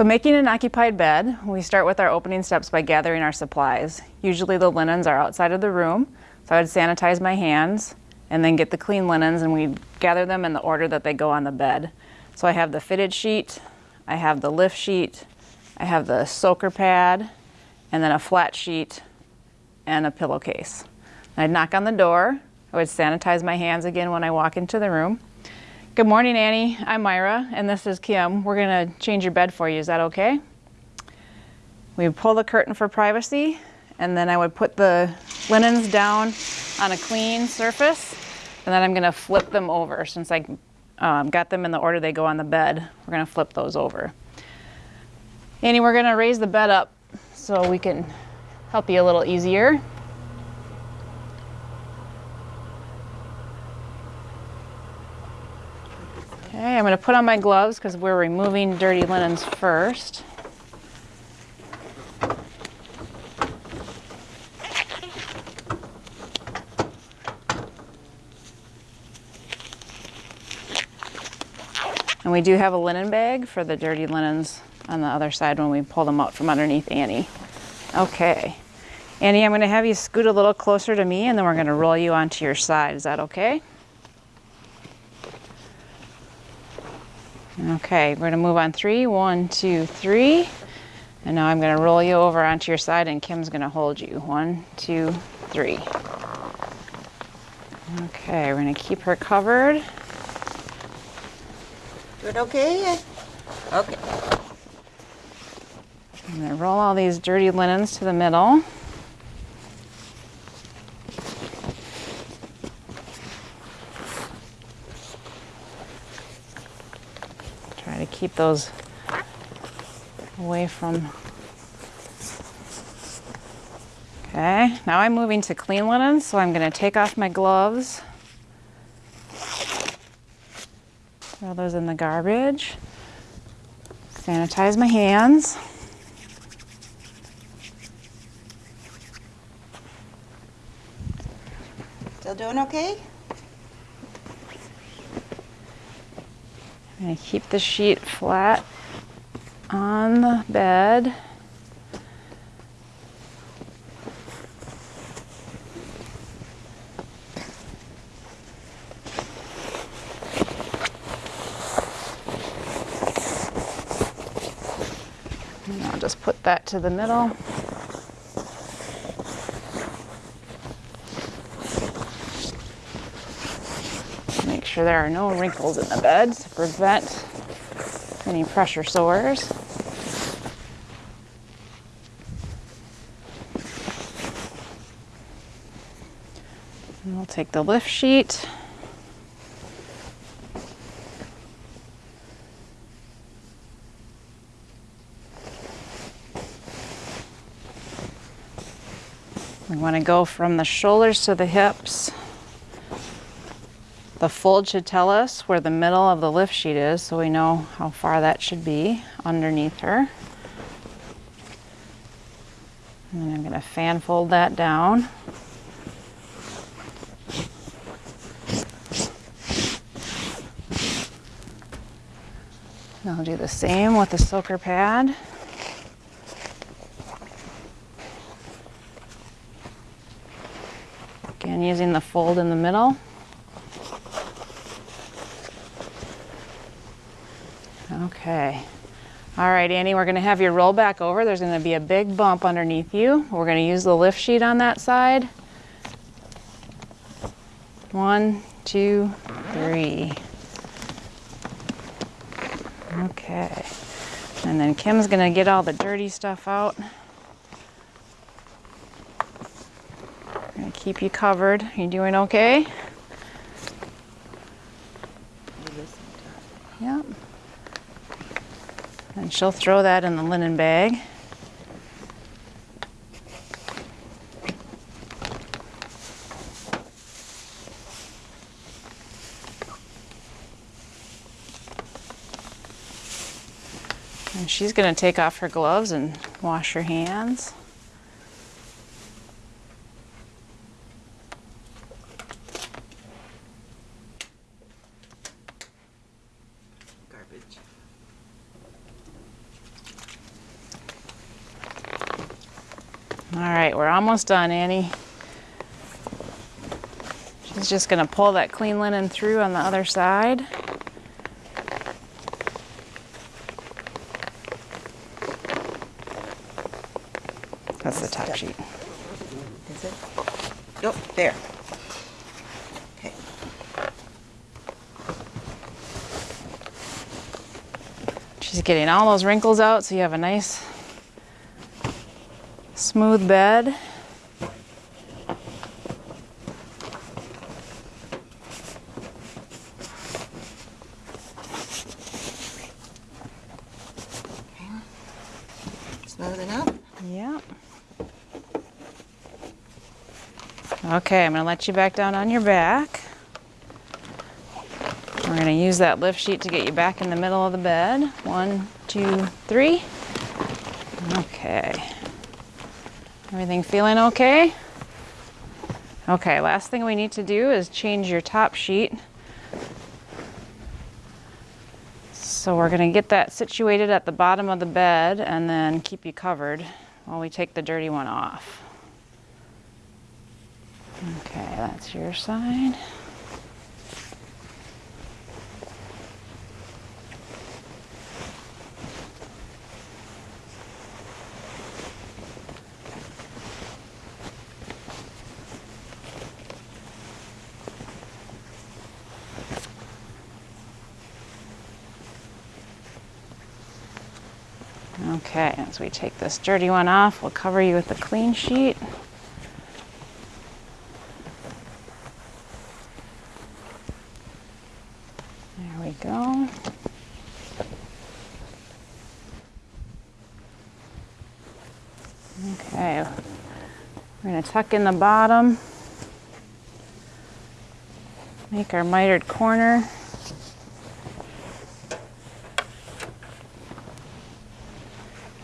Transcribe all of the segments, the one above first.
So making an occupied bed, we start with our opening steps by gathering our supplies. Usually the linens are outside of the room, so I would sanitize my hands and then get the clean linens and we gather them in the order that they go on the bed. So I have the fitted sheet, I have the lift sheet, I have the soaker pad, and then a flat sheet and a pillowcase. I'd knock on the door, I would sanitize my hands again when I walk into the room. Good morning, Annie. I'm Myra, and this is Kim. We're gonna change your bed for you. Is that okay? We pull the curtain for privacy, and then I would put the linens down on a clean surface, and then I'm gonna flip them over. Since I um, got them in the order they go on the bed, we're gonna flip those over. Annie, we're gonna raise the bed up so we can help you a little easier. Okay, I'm going to put on my gloves because we're removing dirty linens first. And we do have a linen bag for the dirty linens on the other side when we pull them out from underneath Annie. Okay. Annie, I'm going to have you scoot a little closer to me and then we're going to roll you onto your side. Is that okay? Okay, we're gonna move on three. One, two, three. And now I'm gonna roll you over onto your side and Kim's gonna hold you. One, two, three. Okay, we're gonna keep her covered. Good, okay? Okay. I'm gonna roll all these dirty linens to the middle. Keep those away from. Okay, now I'm moving to clean linen, so I'm going to take off my gloves. Throw those in the garbage. Sanitize my hands. Still doing okay? I'm going to keep the sheet flat on the bed. And I'll just put that to the middle. Sure there are no wrinkles in the bed to prevent any pressure sores. And we'll take the lift sheet. We want to go from the shoulders to the hips. The fold should tell us where the middle of the lift sheet is so we know how far that should be underneath her. And then I'm going to fan fold that down. And I'll do the same with the soaker pad. Again, using the fold in the middle. Okay. All right, Annie, we're gonna have you roll back over. There's gonna be a big bump underneath you. We're gonna use the lift sheet on that side. One, two, three. Okay. And then Kim's gonna get all the dirty stuff out. Gonna keep you covered. You doing okay? Yep. And she'll throw that in the linen bag. And she's going to take off her gloves and wash her hands. All right, we're almost done, Annie. She's just gonna pull that clean linen through on the other side. That's the top sheet. Is it? Nope, there. Okay. She's getting all those wrinkles out so you have a nice smooth bed. Smooth enough? Yep. Okay, I'm gonna let you back down on your back. We're gonna use that lift sheet to get you back in the middle of the bed. One, two, three. Okay. Everything feeling okay? Okay, last thing we need to do is change your top sheet. So we're gonna get that situated at the bottom of the bed and then keep you covered while we take the dirty one off. Okay, that's your side. Okay, as we take this dirty one off, we'll cover you with the clean sheet. There we go. Okay, we're gonna tuck in the bottom. Make our mitered corner.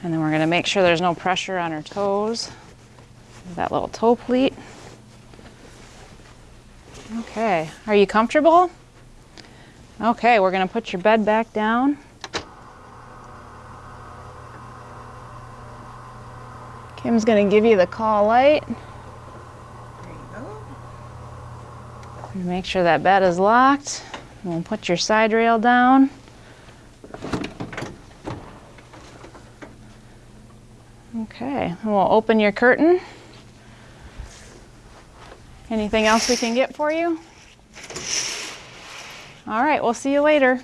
And then we're gonna make sure there's no pressure on her toes. That little toe pleat. Okay, are you comfortable? Okay, we're gonna put your bed back down. Kim's gonna give you the call light. Make sure that bed is locked. We'll put your side rail down. Okay, and we'll open your curtain. Anything else we can get for you? All right, we'll see you later.